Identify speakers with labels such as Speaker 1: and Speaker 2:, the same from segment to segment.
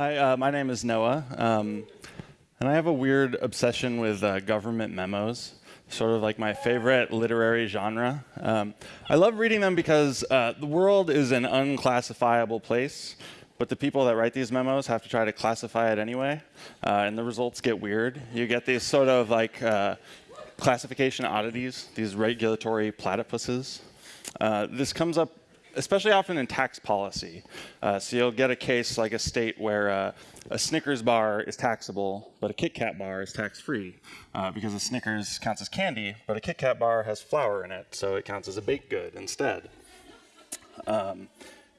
Speaker 1: Hi, uh, my name is Noah, um, and I have a weird obsession with uh, government memos, sort of like my favorite literary genre. Um, I love reading them because uh, the world is an unclassifiable place, but the people that write these memos have to try to classify it anyway, uh, and the results get weird. You get these sort of like uh, classification oddities, these regulatory platypuses. Uh, this comes up especially often in tax policy. Uh, so you'll get a case like a state where uh, a Snickers bar is taxable, but a Kit Kat bar is tax-free, uh, because a Snickers counts as candy, but a Kit Kat bar has flour in it, so it counts as a baked good instead. Um,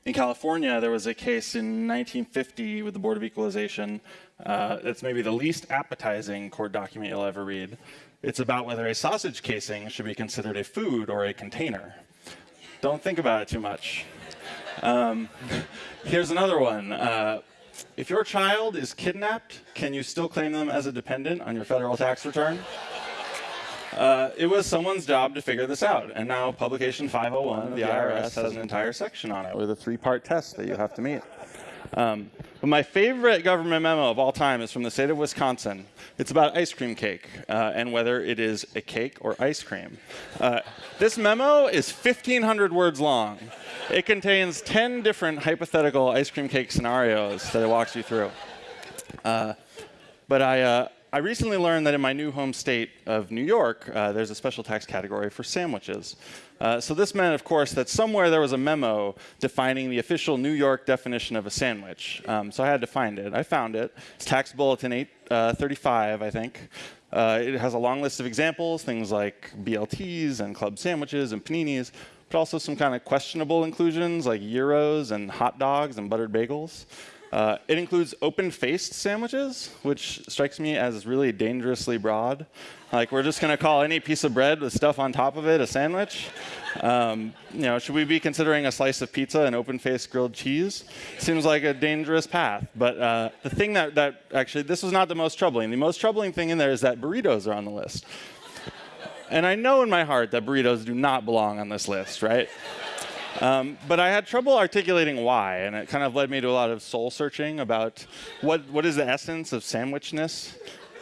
Speaker 1: in California, there was a case in 1950 with the Board of Equalization. Uh, it's maybe the least appetizing court document you'll ever read. It's about whether a sausage casing should be considered a food or a container. Don't think about it too much. Um, here's another one. Uh, if your child is kidnapped, can you still claim them as a dependent on your federal tax return? Uh, it was someone's job to figure this out, and now Publication 501 of the IRS has an entire section on it with a three-part test that you have to meet. Um, but my favorite government memo of all time is from the state of Wisconsin. It's about ice cream cake uh, and whether it is a cake or ice cream. Uh, this memo is 1,500 words long. It contains 10 different hypothetical ice cream cake scenarios that it walks you through. Uh, but I, uh, I recently learned that in my new home state of New York, uh, there's a special tax category for sandwiches. Uh, so this meant, of course, that somewhere there was a memo defining the official New York definition of a sandwich. Um, so I had to find it. I found it. It's Tax Bulletin 835, uh, I think. Uh, it has a long list of examples, things like BLTs and club sandwiches and paninis, but also some kind of questionable inclusions like gyros and hot dogs and buttered bagels. Uh, it includes open-faced sandwiches, which strikes me as really dangerously broad. Like we're just going to call any piece of bread with stuff on top of it a sandwich. Um, you know, should we be considering a slice of pizza and open-faced grilled cheese? Seems like a dangerous path. But uh, the thing that, that actually, this was not the most troubling. The most troubling thing in there is that burritos are on the list. And I know in my heart that burritos do not belong on this list, right? Um, but I had trouble articulating why, and it kind of led me to a lot of soul searching about what, what is the essence of sandwichness?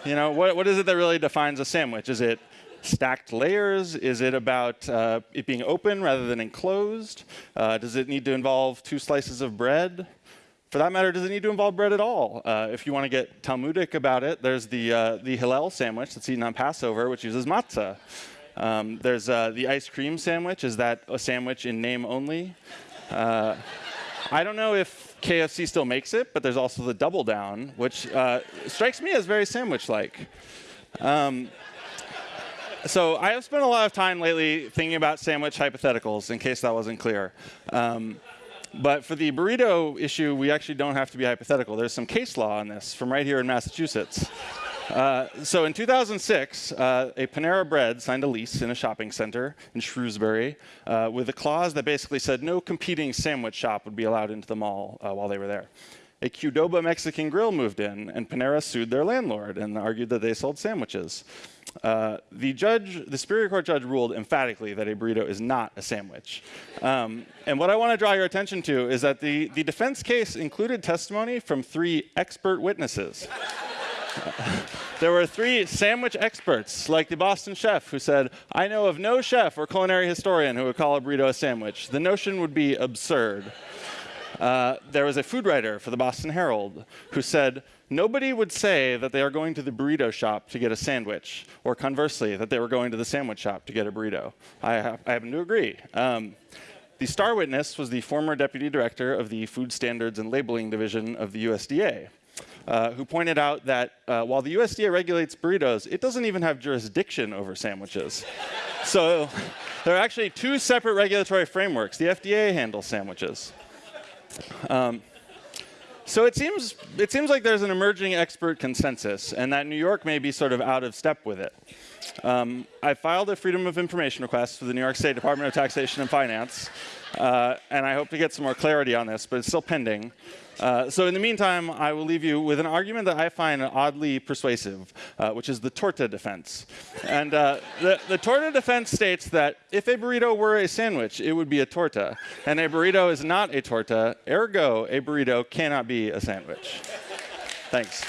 Speaker 1: You know, what, what is it that really defines a sandwich? Is it stacked layers? Is it about uh, it being open rather than enclosed? Uh, does it need to involve two slices of bread? For that matter, does it need to involve bread at all? Uh, if you want to get Talmudic about it, there's the, uh, the Hillel sandwich that's eaten on Passover, which uses matzah. Um, there's uh, the ice cream sandwich. Is that a sandwich in name only? Uh, I don't know if KFC still makes it, but there's also the double down, which uh, strikes me as very sandwich-like. Um, so I have spent a lot of time lately thinking about sandwich hypotheticals, in case that wasn't clear. Um, but for the burrito issue, we actually don't have to be hypothetical. There's some case law on this from right here in Massachusetts. Uh, so in 2006, uh, a Panera Bread signed a lease in a shopping center in Shrewsbury uh, with a clause that basically said no competing sandwich shop would be allowed into the mall uh, while they were there. A Qdoba Mexican grill moved in, and Panera sued their landlord and argued that they sold sandwiches. Uh, the judge, the Superior Court judge ruled emphatically that a burrito is not a sandwich. Um, and what I want to draw your attention to is that the, the defense case included testimony from three expert witnesses. there were three sandwich experts, like the Boston chef, who said, I know of no chef or culinary historian who would call a burrito a sandwich. The notion would be absurd. Uh, there was a food writer for the Boston Herald who said, nobody would say that they are going to the burrito shop to get a sandwich, or conversely, that they were going to the sandwich shop to get a burrito. I, ha I happen to agree. Um, the star witness was the former deputy director of the Food Standards and Labeling Division of the USDA. Uh, who pointed out that uh, while the USDA regulates burritos, it doesn't even have jurisdiction over sandwiches. so there are actually two separate regulatory frameworks. The FDA handles sandwiches. Um, so it seems, it seems like there's an emerging expert consensus, and that New York may be sort of out of step with it. Um, I filed a Freedom of Information request for the New York State Department of Taxation and Finance, uh, and I hope to get some more clarity on this, but it's still pending. Uh, so in the meantime, I will leave you with an argument that I find oddly persuasive, uh, which is the torta defense. And uh, the, the torta defense states that if a burrito were a sandwich, it would be a torta. And a burrito is not a torta, ergo a burrito cannot be a sandwich. Thanks.